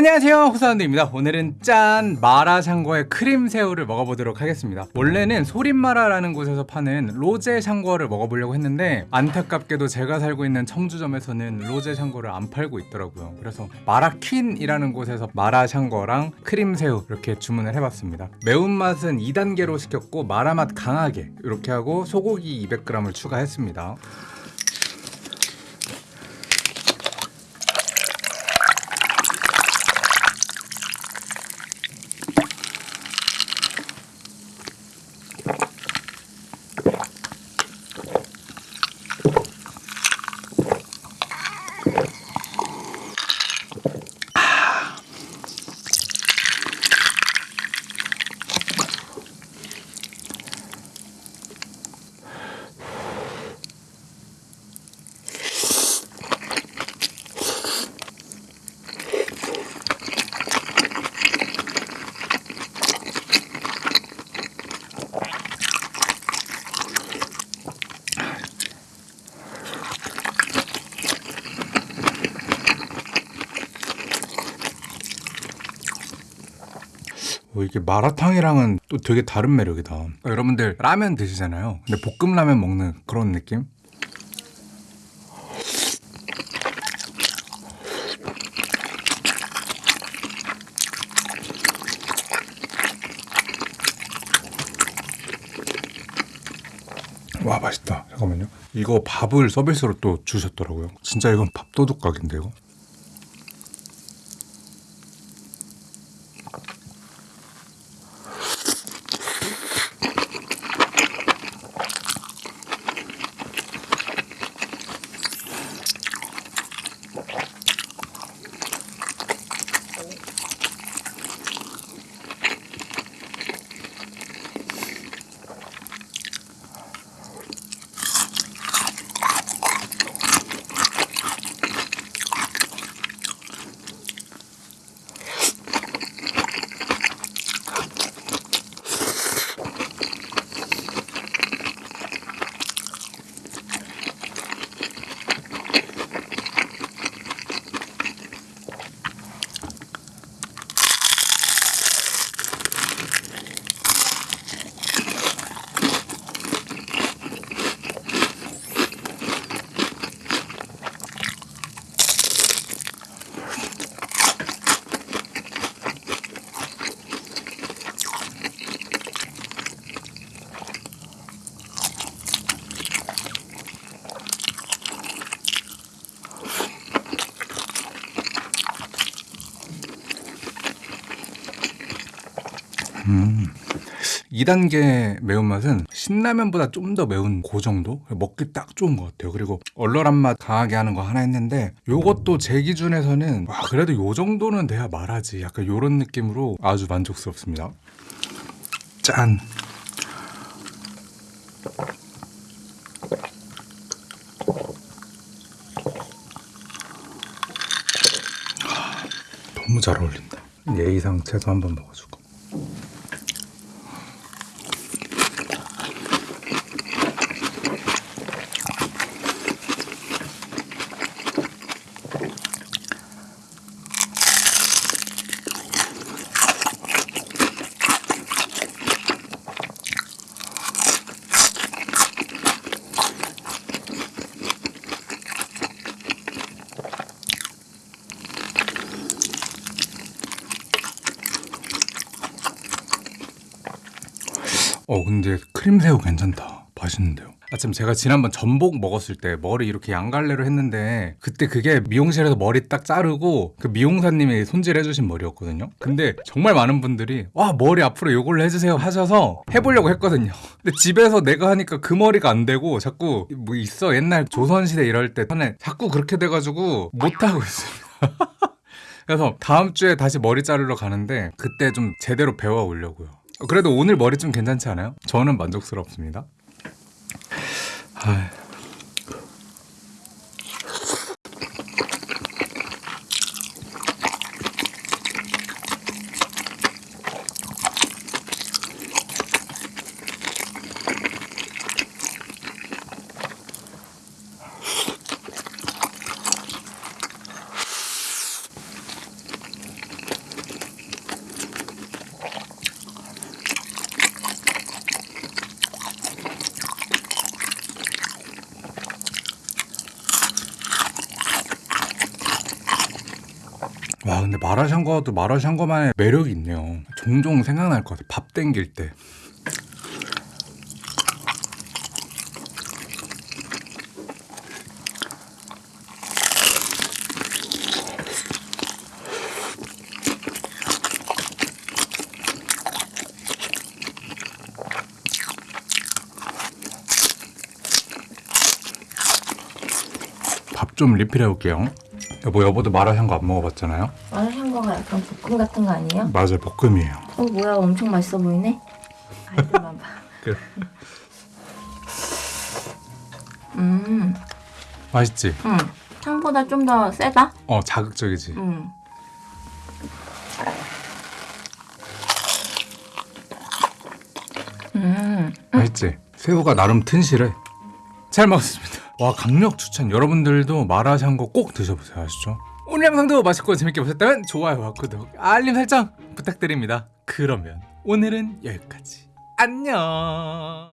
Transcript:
안녕하세요 호사운드입니다. 오늘은 짠 마라샹궈의 크림새우를 먹어보도록 하겠습니다. 원래는 소림마라라는 곳에서 파는 로제샹궈를 먹어보려고 했는데 안타깝게도 제가 살고 있는 청주점에서는 로제샹궈를 안 팔고 있더라고요. 그래서 마라퀸이라는 곳에서 마라샹궈랑 크림새우 이렇게 주문을 해봤습니다. 매운맛은 2단계로 시켰고 마라맛 강하게 이렇게 하고 소고기 200g을 추가했습니다 어, 이게 마라탕이랑은 또 되게 다른 매력이다. 어, 여러분들 라면 드시잖아요. 근데 볶음라면 먹는 그런 느낌? 와 맛있다. 잠깐만요. 이거 밥을 서비스로 또 주셨더라고요. 진짜 이건 밥도둑 각인데요. 음. 2단계 매운맛은 신라면보다 좀 더 매운 그 정도? 먹기 딱 좋은 것 같아요. 그리고 얼얼한 맛 강하게 하는 거 하나 했는데 요것도 제 기준에서는 와 그래도 요 정도는 돼야 말하지. 약간 요런 느낌으로 아주 만족스럽습니다. 짠! 아, 너무 잘 어울린다. 예의상 채소 한번 먹어주고. 어 근데 크림새우 괜찮다. 맛있는데요. 아참 제가 지난번 전복 먹었을 때 머리 이렇게 양갈래로 했는데 그때 그게 미용실에서 머리 딱 자르고 그 미용사님이 손질해 주신 머리였거든요. 근데 정말 많은 분들이 와 머리 앞으로 요걸로 해주세요 하셔서 해보려고 했거든요. 근데 집에서 내가 하니까 그 머리가 안 되고 자꾸 뭐 있어. 옛날 조선시대 이럴 때 전에 자꾸 그렇게 돼가지고 못하고 있어요 그래서 다음 주에 다시 머리 자르러 가는데 그때 좀 제대로 배워 오려고요 그래도 오늘 머리 좀 괜찮지 않아요? 저는 만족스럽습니다. 아... 와 근데 마라샹궈도 마라샹궈만의 매력이 있네요. 종종 생각날 것 같아. 밥 땡길 때. 밥 좀 리필해 올게요. 여보 여보도 마라샹궈 안 먹어봤잖아요. 마라샹궈가 약간 볶음 같은 거 아니에요? 맞아요 볶음이에요. 어 뭐야 엄청 맛있어 보이네. 아이들만 봐. 그 음, 맛있지? 음. 향보다 좀 더 세다. 어 자극적이지. 음. 음. 맛있지? 새우가 나름 튼실해. 잘 먹었습니다. 와 강력 추천. 여러분들도 마라샹궈 꼭 드셔보세요. 아시죠? 오늘 영상도 맛있고 재밌게 보셨다면 좋아요와 구독, 알림 설정 부탁드립니다. 그러면 오늘은 여기까지. 안녕.